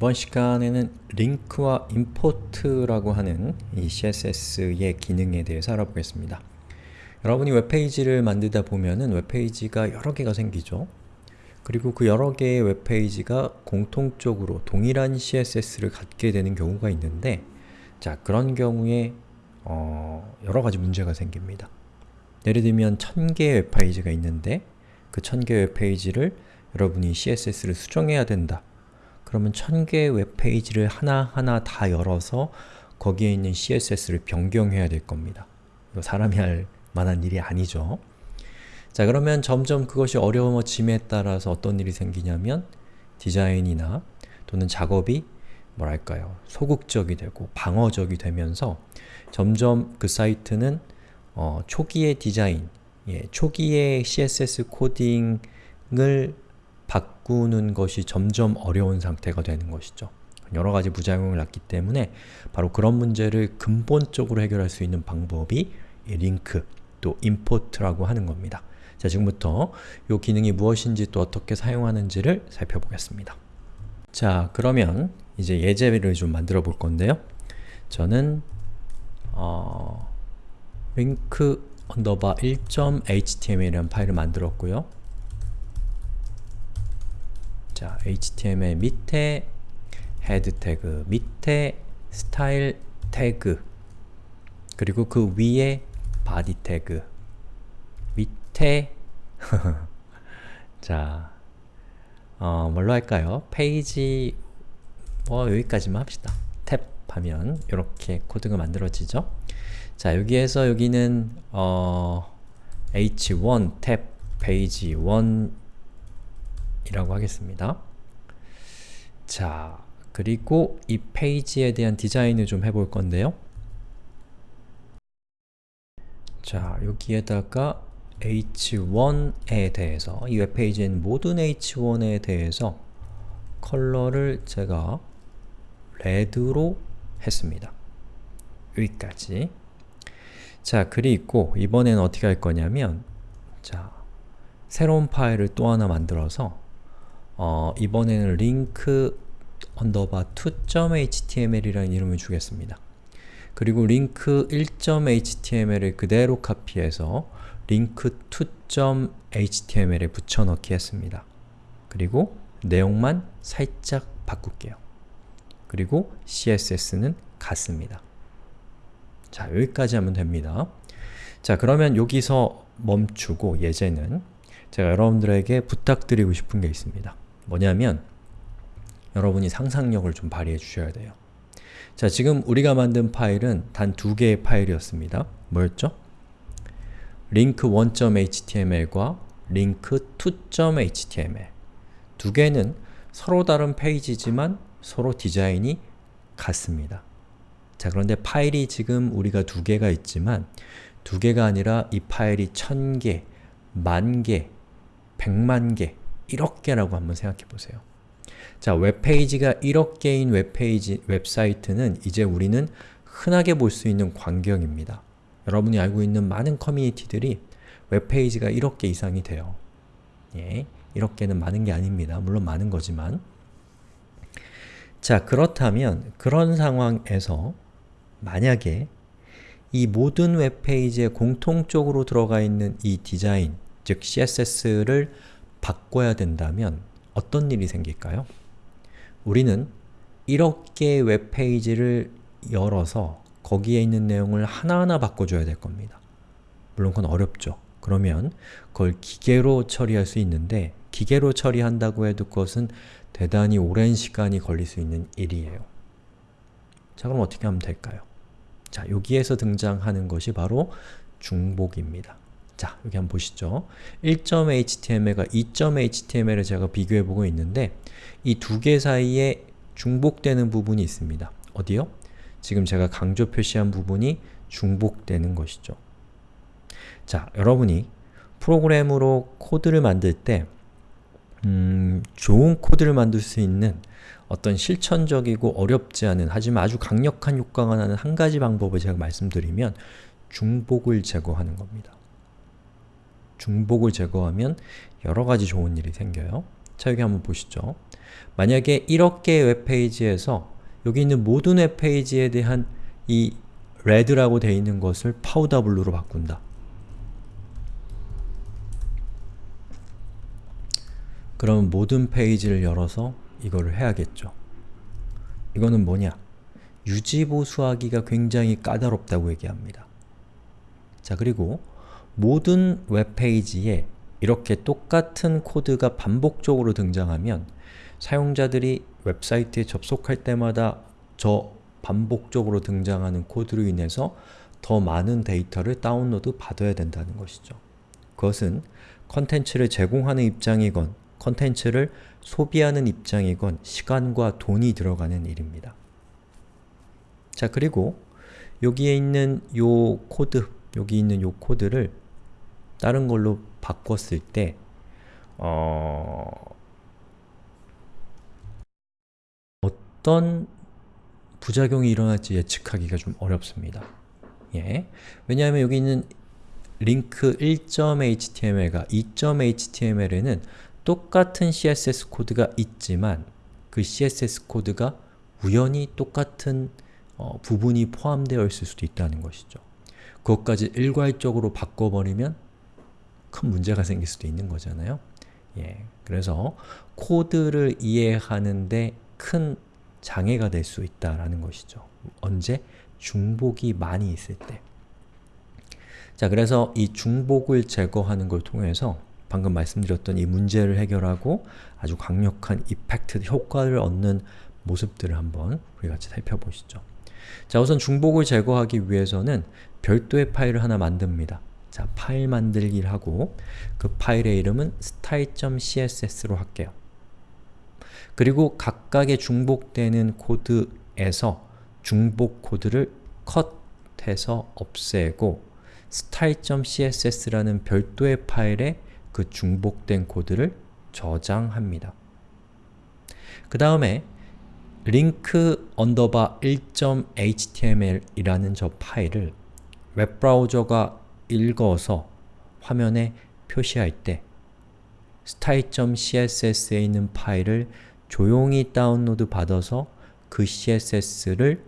이번 시간에는 링크와 임포트라고 하는 이 CSS의 기능에 대해서 알아보겠습니다. 여러분이 웹페이지를 만들다 보면은 웹페이지가 여러 개가 생기죠. 그리고 그 여러 개의 웹페이지가 공통적으로 동일한 CSS를 갖게 되는 경우가 있는데 자 그런 경우에 어, 여러 가지 문제가 생깁니다. 예를 들면 1000개의 웹페이지가 있는데 그 1000개의 웹페이지를 여러분이 CSS를 수정해야 된다. 그러면 1000개의 웹페이지를 하나하나 다 열어서 거기에 있는 CSS를 변경해야 될 겁니다. 이거 사람이 할 만한 일이 아니죠. 자 그러면 점점 그것이 어려워짐에 따라서 어떤 일이 생기냐면 디자인이나 또는 작업이 뭐랄까요 소극적이 되고 방어적이 되면서 점점 그 사이트는 어, 초기의 디자인, 예, 초기의 CSS 코딩을 바꾸는 것이 점점 어려운 상태가 되는 것이죠. 여러 가지 부작용을 낳기 때문에 바로 그런 문제를 근본적으로 해결할 수 있는 방법이 링크, 또 임포트라고 하는 겁니다. 자, 지금부터 이 기능이 무엇인지 또 어떻게 사용하는지를 살펴보겠습니다. 자, 그러면 이제 예제를 좀 만들어 볼 건데요. 저는 어, 언더바 1.html이라는 파일을 만들었고요. 자, html 밑에 head 태그, 밑에 스타일 태그, 그리고 그 위에 body 태그, 밑에 자, 어, 뭘로 할까요? 페이지 뭐 여기까지만 합시다. 탭 하면 이렇게 코드가 만들어지죠? 자, 여기에서 여기는 어, h1 탭 페이지 1 이라고 하겠습니다. 자, 그리고 이 페이지에 대한 디자인을 좀 해볼 건데요. 자, 여기에다가 h1에 대해서, 이 웹페이지의 모든 h1에 대해서 컬러를 제가 red로 했습니다. 여기까지. 자, 그리고 이번엔 어떻게 할 거냐면 자, 새로운 파일을 또 하나 만들어서 어, 이번에는 link 언더바 2.html이라는 이름을 주겠습니다. 그리고 link 1.html을 그대로 카피해서 link 2.html에 붙여넣기 했습니다. 그리고 내용만 살짝 바꿀게요. 그리고 CSS는 같습니다. 자, 여기까지 하면 됩니다. 자, 그러면 여기서 멈추고 예제는 제가 여러분들에게 부탁드리고 싶은 게 있습니다. 뭐냐면 여러분이 상상력을 좀 발휘해 주셔야 돼요. 자, 지금 우리가 만든 파일은 단 두 개의 파일이었습니다. 뭐였죠? link 1.html과 link 2.html 두 개는 서로 다른 페이지지만 서로 디자인이 같습니다. 자, 그런데 파일이 지금 우리가 두 개가 있지만 두 개가 아니라 이 파일이 천 개, 만 개, 백만 개, 1억 개라고 한번 생각해 보세요. 자, 웹페이지가 1억 개인 웹페이지, 웹사이트는 이제 우리는 흔하게 볼 수 있는 광경입니다. 여러분이 알고 있는 많은 커뮤니티들이 웹페이지가 1억 개 이상이 돼요. 예, 1억 개는 많은 게 아닙니다. 물론 많은 거지만 자, 그렇다면 그런 상황에서 만약에 이 모든 웹페이지에 공통적으로 들어가 있는 이 디자인, 즉 CSS를 바꿔야 된다면 어떤 일이 생길까요? 우리는 1억 개의 웹페이지를 열어서 거기에 있는 내용을 하나하나 바꿔줘야 될 겁니다. 물론 그건 어렵죠. 그러면 그걸 기계로 처리할 수 있는데 기계로 처리한다고 해도 그것은 대단히 오랜 시간이 걸릴 수 있는 일이에요. 자 그럼 어떻게 하면 될까요? 자 여기에서 등장하는 것이 바로 중복입니다. 자, 여기 한번 보시죠. 1.html과 2.html을 제가 비교해보고 있는데 이 두 개 사이에 중복되는 부분이 있습니다. 어디요? 지금 제가 강조 표시한 부분이 중복되는 것이죠. 자, 여러분이 프로그램으로 코드를 만들 때 음, 좋은 코드를 만들 수 있는 어떤 실천적이고 어렵지 않은 하지만 아주 강력한 효과가 나는 한 가지 방법을 제가 말씀드리면 중복을 제거하는 겁니다. 중복을 제거하면 여러 가지 좋은 일이 생겨요. 자, 여기 한번 보시죠. 만약에 이렇게 웹페이지에서 여기 있는 모든 웹페이지에 대한 이 red라고 되어 있는 것을 powder blue로 바꾼다. 그럼 모든 페이지를 열어서 이거를 해야겠죠. 이거는 뭐냐? 유지보수하기가 굉장히 까다롭다고 얘기합니다. 자 그리고 모든 웹페이지에 이렇게 똑같은 코드가 반복적으로 등장하면 사용자들이 웹사이트에 접속할 때마다 저 반복적으로 등장하는 코드로 인해서 더 많은 데이터를 다운로드 받아야 된다는 것이죠. 그것은 컨텐츠를 제공하는 입장이건 컨텐츠를 소비하는 입장이건 시간과 돈이 들어가는 일입니다. 자 그리고 여기에 있는 요 코드, 여기 있는 요 코드를 다른 걸로 바꿨을 때 어... 어떤 부작용이 일어날지 예측하기가 좀 어렵습니다. 예. 왜냐하면 여기 있는 링크 1.html과 2.html에는 똑같은 CSS 코드가 있지만 그 CSS 코드가 우연히 똑같은 어, 부분이 포함되어 있을 수도 있다는 것이죠. 그것까지 일괄적으로 바꿔버리면 큰 문제가 생길 수도 있는 거잖아요. 예, 그래서 코드를 이해하는데 큰 장애가 될 수 있다라는 것이죠. 언제? 중복이 많이 있을 때. 자, 그래서 이 중복을 제거하는 걸 통해서 방금 말씀드렸던 이 문제를 해결하고 아주 강력한 이펙트, 효과를 얻는 모습들을 한번 우리 같이 살펴보시죠. 자, 우선 중복을 제거하기 위해서는 별도의 파일을 하나 만듭니다. 자, 파일 만들기를 하고 그 파일의 이름은 style.css로 할게요. 그리고 각각의 중복되는 코드에서 중복 코드를 컷해서 없애고 style.css라는 별도의 파일에 그 중복된 코드를 저장합니다. 그 다음에 link underbar 1.html 이라는 저 파일을 웹브라우저가 읽어서 화면에 표시할 때 style.css에 있는 파일을 조용히 다운로드 받아서 그 CSS를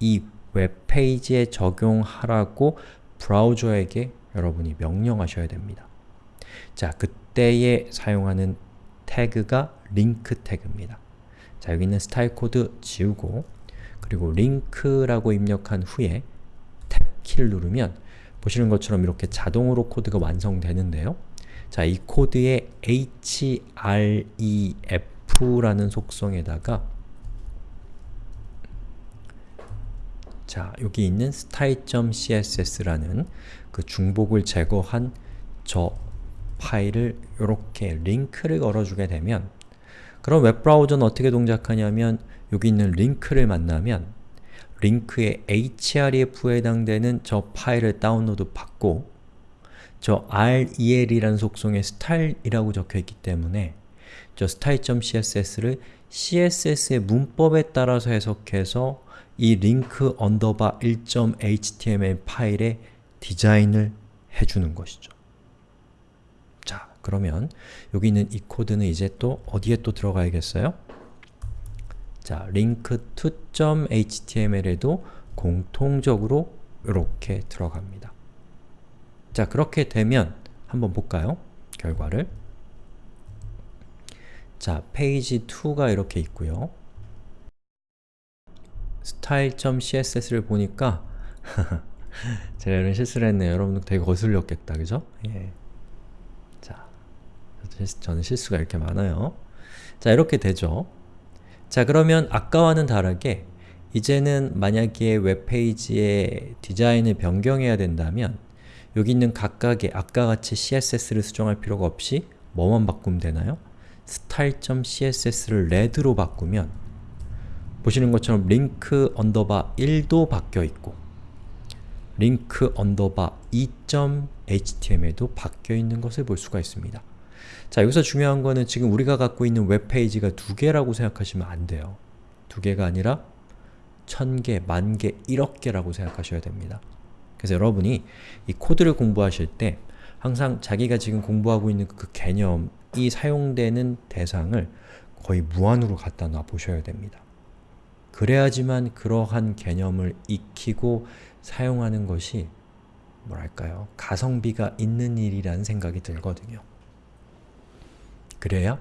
이 웹페이지에 적용하라고 브라우저에게 여러분이 명령하셔야 됩니다. 자, 그때에 사용하는 태그가 링크 태그입니다. 자, 여기 있는 스타일 코드 지우고 그리고 link라고 입력한 후에 탭 키를 누르면 보시는 것처럼 이렇게 자동으로 코드가 완성되는데요. 자, 이 코드에 href라는 속성에다가 자, 여기 있는 style.css라는 그 중복을 제거한 저 파일을 이렇게 링크를 걸어주게 되면 그럼 웹브라우저는 어떻게 동작하냐면 여기 있는 링크를 만나면 링크의 href에 해당되는 저 파일을 다운로드 받고 저 rel이라는 속성에 style이라고 적혀있기 때문에 저 style.css를 CSS의 문법에 따라서 해석해서 이 링크 언더바 1.html 파일에 디자인을 해주는 것이죠. 자, 그러면 여기 있는 이 코드는 이제 또 어디에 또 들어가야겠어요? 자, link2.html에도 공통적으로 이렇게 들어갑니다. 자, 그렇게 되면 한번 볼까요? 결과를 자, 페이지 2가 이렇게 있고요. style.css를 보니까 제가 이런 실수를 했네요. 여러분도 되게 거슬렸겠다, 그죠? 예. 자, 저는 실수가 이렇게 많아요. 자, 이렇게 되죠. 자, 그러면 아까와는 다르게 이제는 만약에 웹페이지의 디자인을 변경해야 된다면 여기 있는 각각의 아까 같이 CSS를 수정할 필요가 없이 뭐만 바꾸면 되나요? style.css를 red로 바꾸면 보시는 것처럼 link 언더바 1도 바뀌어 있고 link 언더바 2.html도 바뀌어 있는 것을 볼 수가 있습니다. 자, 여기서 중요한 거는 지금 우리가 갖고 있는 웹페이지가 두 개라고 생각하시면 안 돼요. 두 개가 아니라 천 개, 만 개, 일억 개라고 생각하셔야 됩니다. 그래서 여러분이 이 코드를 공부하실 때 항상 자기가 지금 공부하고 있는 그 개념, 이 사용되는 대상을 거의 무한으로 갖다 놔 보셔야 됩니다. 그래야지만 그러한 개념을 익히고 사용하는 것이 뭐랄까요? 가성비가 있는 일이라는 생각이 들거든요. 그래야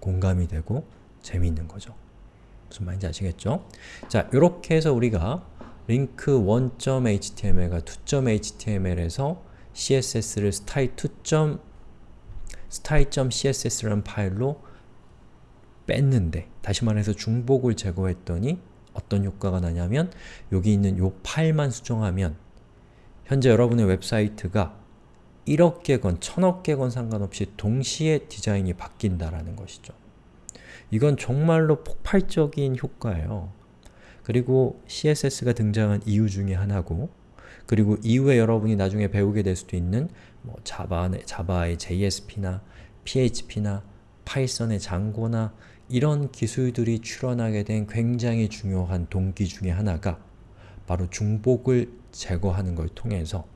공감이 되고 재미있는 거죠. 무슨 말인지 아시겠죠? 자, 이렇게 해서 우리가 link 1.html과 2.html에서 css를 style2. style.css라는 파일로 뺐는데 다시 말해서 중복을 제거했더니 어떤 효과가 나냐면 여기 있는 이 파일만 수정하면 현재 여러분의 웹사이트가 1억 개건, 1000억 개건 상관없이 동시에 디자인이 바뀐다라는 것이죠. 이건 정말로 폭발적인 효과예요. 그리고 CSS가 등장한 이유 중에 하나고 그리고 이후에 여러분이 나중에 배우게 될 수도 있는 뭐 자바, 자바의 JSP나 PHP나 파이썬의 장고나 이런 기술들이 출현하게 된 굉장히 중요한 동기 중에 하나가 바로 중복을 제거하는 걸 통해서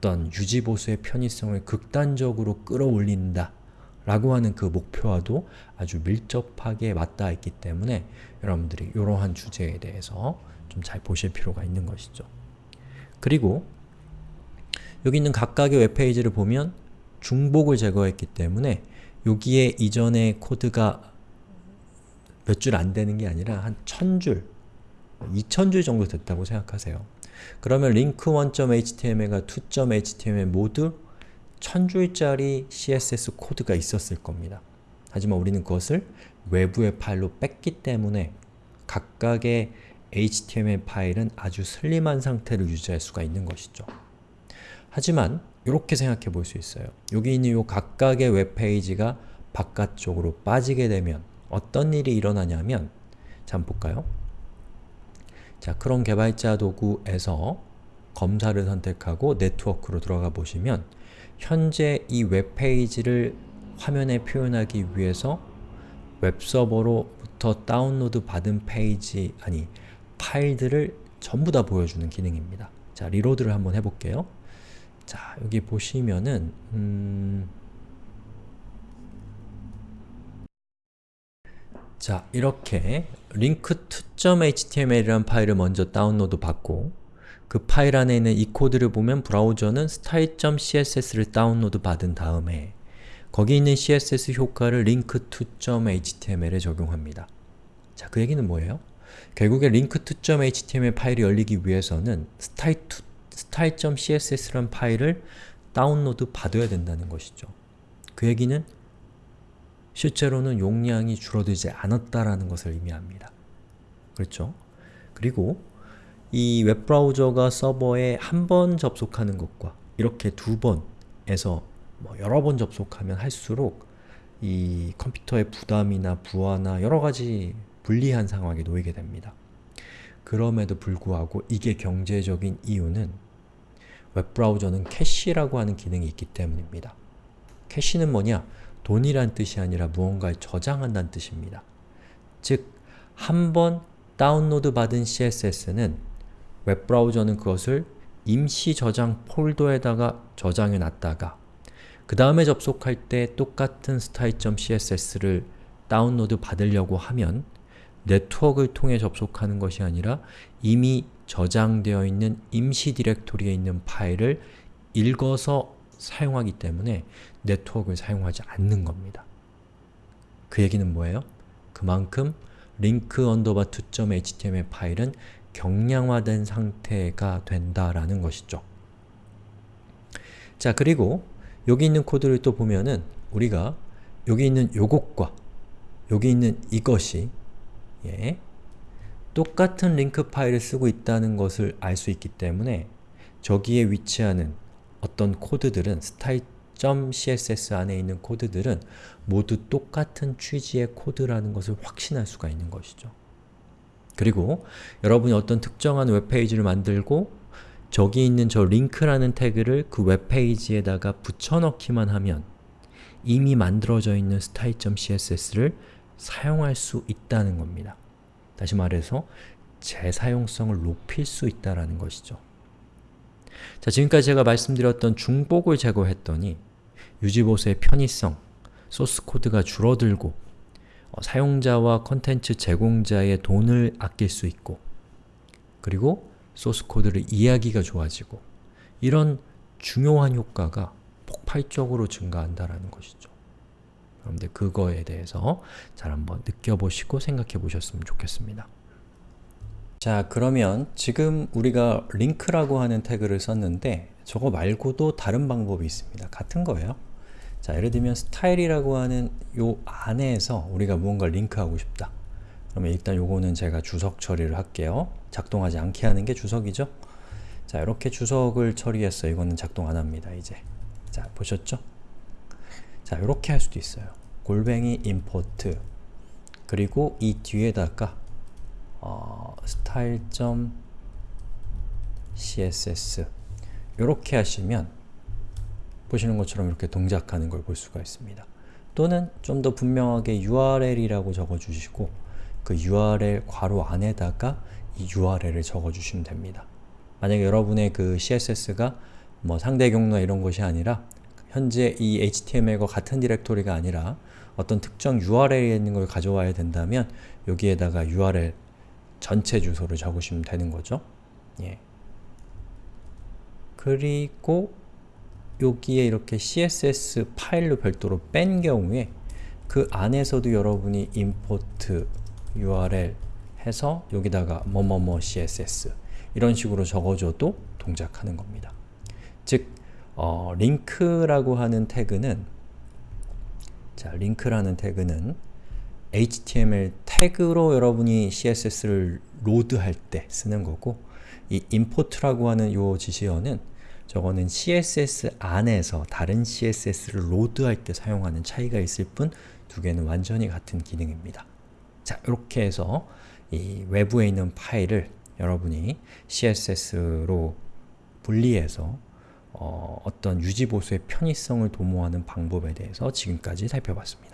어떤 유지보수의 편의성을 극단적으로 끌어올린다 라고 하는 그 목표와도 아주 밀접하게 맞닿아 있기 때문에 여러분들이 이러한 주제에 대해서 좀 잘 보실 필요가 있는 것이죠. 그리고 여기 있는 각각의 웹페이지를 보면 중복을 제거했기 때문에 여기에 이전의 코드가 몇 줄 안 되는 게 아니라 한 천줄, 이천 줄 정도 됐다고 생각하세요. 그러면 link1.html과 2.html 모두 천줄짜리 CSS 코드가 있었을 겁니다. 하지만 우리는 그것을 외부의 파일로 뺐기 때문에 각각의 HTML 파일은 아주 슬림한 상태를 유지할 수가 있는 것이죠. 하지만 이렇게 생각해 볼 수 있어요. 여기 있는 이 각각의 웹페이지가 바깥쪽으로 빠지게 되면 어떤 일이 일어나냐면 자, 한번 볼까요? 자, 크롬 개발자 도구에서 검사를 선택하고 네트워크로 들어가 보시면 현재 이 웹페이지를 화면에 표현하기 위해서 웹서버로부터 다운로드 받은 페이지, 아니 파일들을 전부 다 보여주는 기능입니다. 자, reload를 한번 해볼게요. 자, 여기 보시면은 음... 자, 이렇게 link2.html이라는 파일을 먼저 다운로드 받고 그 파일 안에 있는 이 코드를 보면 브라우저는 style.css를 다운로드 받은 다음에 거기 있는 CSS 효과를 link2.html에 적용합니다. 자, 그 얘기는 뭐예요? 결국에 link2.html 파일이 열리기 위해서는 style.css라는 파일을 다운로드 받아야 된다는 것이죠. 그 얘기는 실제로는 용량이 줄어들지 않았다라는 것을 의미합니다. 그렇죠? 그리고 이 웹브라우저가 서버에 한 번 접속하는 것과 이렇게 두 번에서 뭐 여러 번 접속하면 할수록 이 컴퓨터의 부담이나 부하나 여러가지 불리한 상황에 놓이게 됩니다. 그럼에도 불구하고 이게 경제적인 이유는 웹브라우저는 캐시라고 하는 기능이 있기 때문입니다. 캐시는 뭐냐? 돈이란 뜻이 아니라 무언가를 저장한다는 뜻입니다. 즉, 한 번 다운로드 받은 CSS는 웹브라우저는 그것을 임시 저장 폴더에다가 저장해 놨다가 그 다음에 접속할 때 똑같은 style.css를 다운로드 받으려고 하면 네트워크를 통해 접속하는 것이 아니라 이미 저장되어 있는 임시 디렉토리에 있는 파일을 읽어서 사용하기 때문에 네트워크를 사용하지 않는 겁니다. 그 얘기는 뭐예요? 그만큼 link underbar 2.html 파일은 경량화된 상태가 된다라는 것이죠. 자 그리고 여기 있는 코드를 또 보면은 우리가 여기 있는 요것과 여기 있는 이것이 예, 똑같은 링크 파일을 쓰고 있다는 것을 알 수 있기 때문에 저기에 위치하는 어떤 코드들은 style.css 안에 있는 코드들은 모두 똑같은 취지의 코드라는 것을 확신할 수가 있는 것이죠. 그리고 여러분이 어떤 특정한 웹페이지를 만들고 저기 있는 저 링크라는 태그를 그 웹페이지에다가 붙여넣기만 하면 이미 만들어져 있는 style.css를 사용할 수 있다는 겁니다. 다시 말해서 재사용성을 높일 수 있다는 것이죠. 자, 지금까지 제가 말씀드렸던 중복을 제거했더니 유지보수의 편의성, 소스 코드가 줄어들고 어, 사용자와 컨텐츠 제공자의 돈을 아낄 수 있고 그리고 소스 코드를 이해하기가 좋아지고 이런 중요한 효과가 폭발적으로 증가한다라는 것이죠. 여러분들 그거에 대해서 잘 한번 느껴보시고 생각해 보셨으면 좋겠습니다. 자 그러면 지금 우리가 링크라고 하는 태그를 썼는데 저거 말고도 다른 방법이 있습니다. 같은 거예요. 자 예를 들면 스타일이라고 하는 요 안에서 우리가 무언가 링크하고 싶다. 그러면 일단 요거는 제가 주석 처리를 할게요. 작동하지 않게 하는 게 주석이죠. 자 이렇게 주석을 처리했어요. 이거는 작동 안 합니다. 이제 자 보셨죠? 자 이렇게 할 수도 있어요. 골뱅이 import 그리고 이 뒤에다가 어, style.css 이렇게 하시면 보시는 것처럼 이렇게 동작하는 걸 볼 수가 있습니다. 또는 좀 더 분명하게 URL이라고 적어주시고 그 URL 괄호 안에다가 이 URL을 적어주시면 됩니다. 만약에 여러분의 그 CSS가 뭐 상대 경로나 이런 것이 아니라 현재 이 HTML과 같은 디렉토리가 아니라 어떤 특정 URL에 있는 걸 가져와야 된다면 여기에다가 URL 전체 주소를 적으시면 되는 거죠. 예. 그리고 여기에 이렇게 CSS 파일로 별도로 뺀 경우에 그 안에서도 여러분이 import URL 해서 여기다가 뭐뭐뭐 CSS 이런 식으로 적어줘도 동작하는 겁니다. 즉, 어, 링크라고 하는 태그는 자, 링크라는 태그는 HTML 태그로 여러분이 CSS를 로드할 때 쓰는 거고 이 import라고 하는 요 지시어는 저거는 CSS 안에서 다른 CSS를 로드할 때 사용하는 차이가 있을 뿐 두 개는 완전히 같은 기능입니다. 자, 이렇게 해서 이 외부에 있는 파일을 여러분이 CSS로 분리해서 어, 어떤 유지보수의 편의성을 도모하는 방법에 대해서 지금까지 살펴봤습니다.